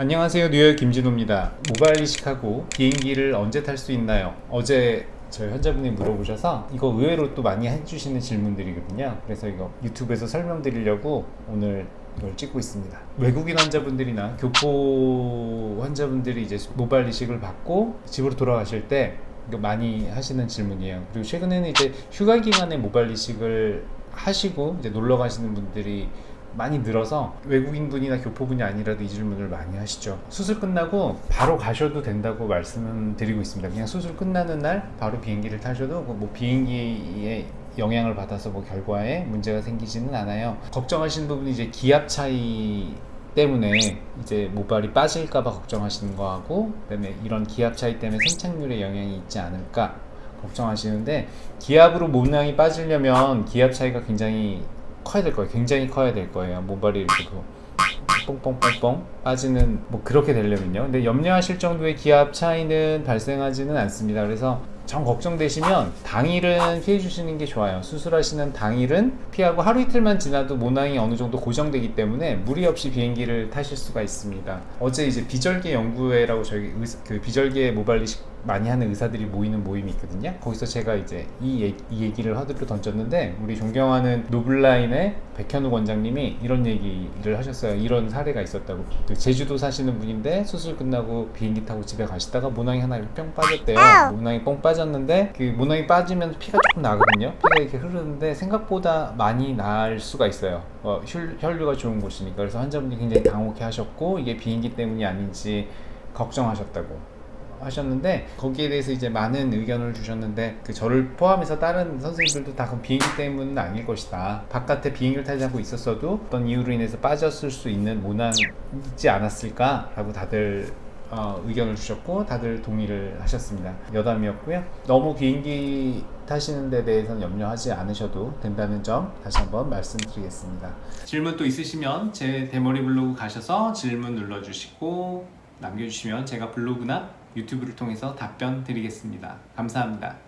안녕하세요. 뉴욕 김진호입니다. 모바일 이식하고 비행기를 언제 탈 수 있나요? 어제 저희 환자분이 물어보셔서 이거 의외로 또 많이 해주시는 질문들이거든요. 그래서 이거 유튜브에서 설명드리려고 오늘 이걸 찍고 있습니다. 외국인 환자분들이나 교포 환자분들이 이제 모바일 이식을 받고 집으로 돌아가실 때 이거 많이 하시는 질문이에요. 그리고 최근에는 이제 휴가 기간에 모바일 이식을 하시고 이제 놀러 가시는 분들이 많이 늘어서 외국인 분이나 교포분이 아니라도 이 질문을 많이 하시죠. 수술 끝나고 바로 가셔도 된다고 말씀은 드리고 있습니다. 그냥 수술 끝나는 날 바로 비행기를 타셔도 뭐 비행기에 영향을 받아서 뭐 결과에 문제가 생기지는 않아요. 걱정하시는 부분이 이제 기압 차이 때문에 이제 모발이 빠질까봐 걱정하시는 거하고 그다음에 이런 기압 차이 때문에 생착률에 영향이 있지 않을까 걱정하시는데 기압으로 모낭이 빠지려면 기압 차이가 굉장히 커야 될 거예요. 굉장히 커야 될 거예요. 모발이 이렇게 뭐 뽕뽕뽕뽕 빠지는 뭐 그렇게 되려면요. 근데 염려하실 정도의 기압 차이는 발생하지는 않습니다. 그래서 정 걱정되시면 당일은 피해 주시는 게 좋아요. 수술하시는 당일은 피하고 하루 이틀만 지나도 모낭이 어느 정도 고정되기 때문에 무리 없이 비행기를 타실 수가 있습니다. 어제 이제 비절개 연구회라고 저희 그 비절개 모발 이식 많이 하는 의사들이 모이는 모임이 있거든요. 거기서 제가 이제 이, 얘기, 이 얘기를 허들로 던졌는데 우리 존경하는 노블라인의 백현우 원장님이 이런 얘기를 하셨어요. 이런 사례가 있었다고. 그 제주도 사시는 분인데 수술 끝나고 비행기 타고 집에 가시다가 모낭이 하나 이렇게 뿅 빠졌대요. 모낭이 뻥 빠졌는데 그 모낭이 빠지면 피가 조금 나거든요. 피가 이렇게 흐르는데 생각보다 많이 날 수가 있어요. 어, 혈, 혈류가 좋은 곳이니까. 그래서 환자분이 굉장히 당혹해 하셨고 이게 비행기 때문이 아닌지 걱정하셨다고 하셨는데 거기에 대해서 이제 많은 의견을 주셨는데 그 저를 포함해서 다른 선생님들도 다 그럼 비행기 때문은 아닐 것이다. 바깥에 비행기를 타지 않고 있었어도 어떤 이유로 인해서 빠졌을 수 있는 모난 있지 않았을까 라고 다들 어, 의견을 주셨고 다들 동의를 하셨습니다. 여담이었고요. 너무 비행기 타시는 데 대해서는 염려하지 않으셔도 된다는 점 다시 한번 말씀드리겠습니다. 질문 또 있으시면 제 대머리 블로그 가셔서 질문 눌러주시고 남겨주시면 제가 블로그나 유튜브를 통해서 답변 드리겠습니다. 감사합니다